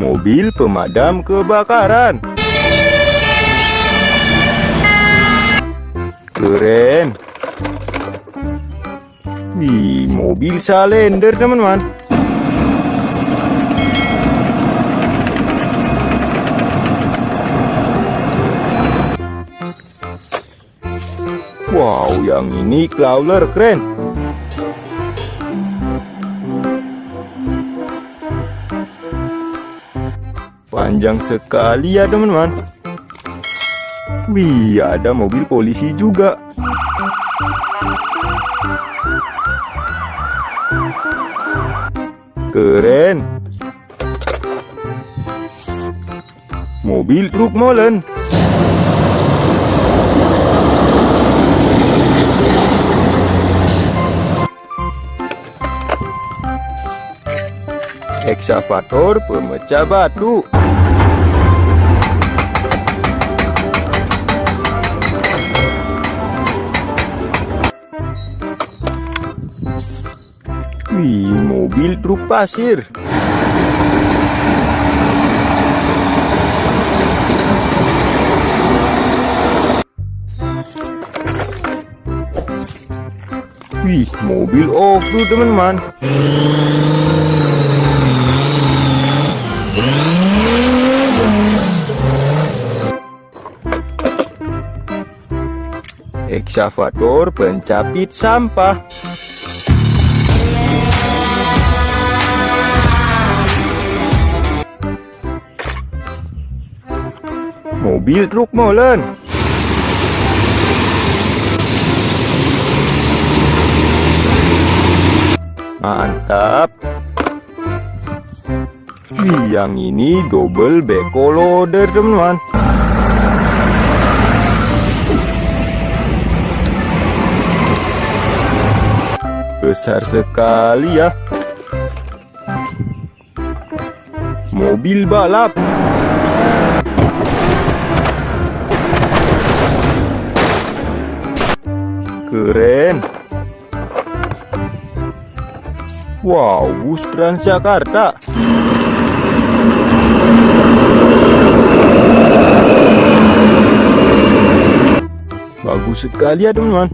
Mobil pemadam kebakaran. Keren. Wih, mobil salender teman-teman. Wow, yang ini crawler keren. Panjang sekali ya teman-teman. Wih, ada mobil polisi juga. Keren. Mobil truk molen. Eksavator pemecah batu. Wih, mobil truk pasir. Wih, mobil off-road teman-teman. Eksavator pencapit sampah. Mobil truk molen. Mantap. Yang ini double beko loader, teman-teman. Besar sekali ya. Mobil balap. Keren. Wow, bus Transjakarta. Bagus sekali ya teman-teman.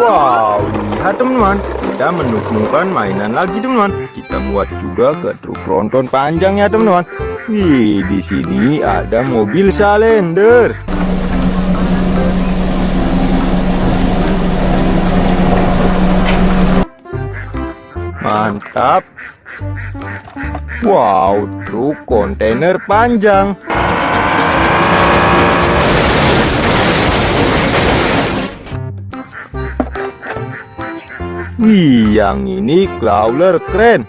Wow, lihat kita menemukan mainan lagi teman-teman. Kita buat juga ke truk tronton panjang ya teman-teman. Wih, di sini ada mobil salender. Mantap. Wow, truk kontainer panjang. Wih, yang ini crawler keren.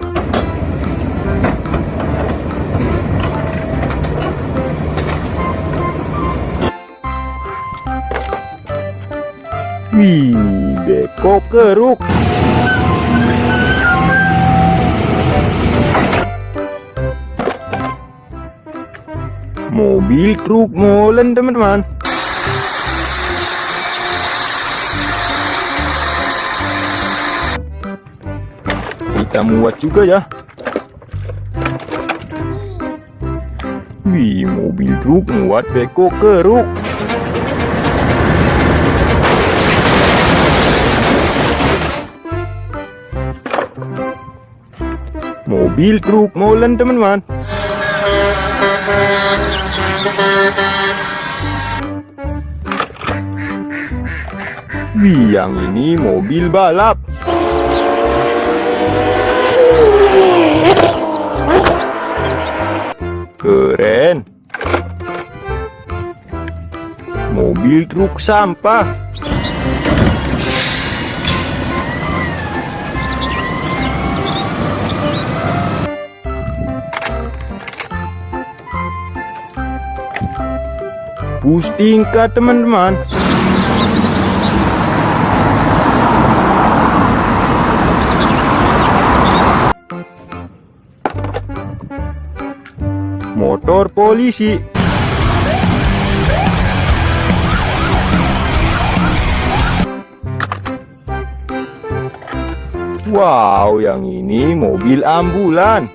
Wih, beko keruk. Mobil truk molen teman-teman. Kita muat juga ya. Wih, mobil truk muat beko keruk. Mobil truk molen teman-teman. Wih, yang ini mobil balap. Truk sampah. Bus tingkat teman-teman. Motor polisi. Wow, yang ini mobil ambulan.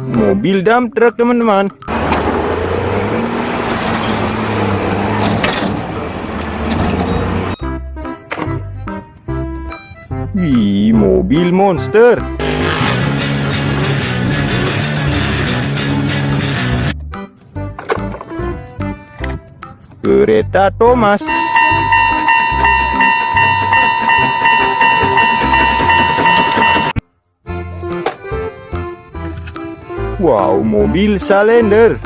Mobil dump truck teman-teman. Wih, mobil monster. Kereta Thomas. Wow, mobil Salender.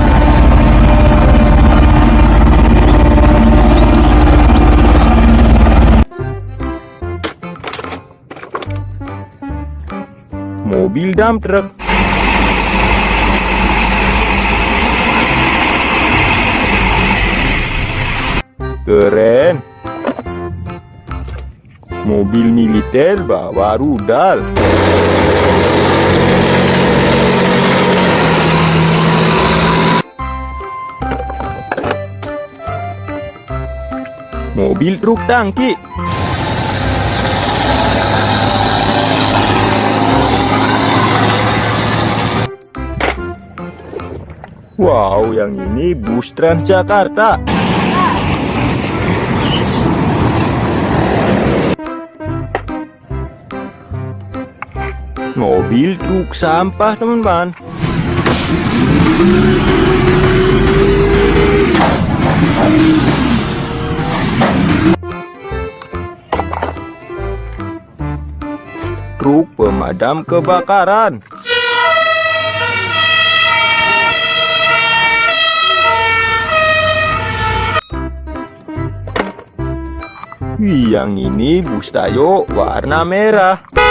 Mobil dump truck. Keren. Mobil militer bawa rudal. Mobil truk tangki. Wow, yang ini bus Transjakarta. Mobil truk sampah, teman-teman. Truk pemadam kebakaran. Yang ini bus Tayo warna merah.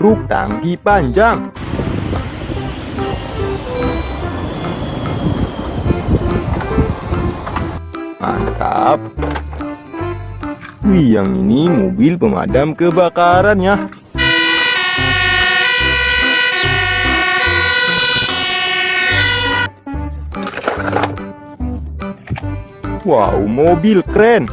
Truk tangki panjang. Mantap. Wih, yang ini mobil pemadam kebakaran ya. Wow, mobil keren.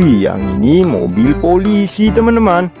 Wih, yang ini mobil polisi, teman-teman.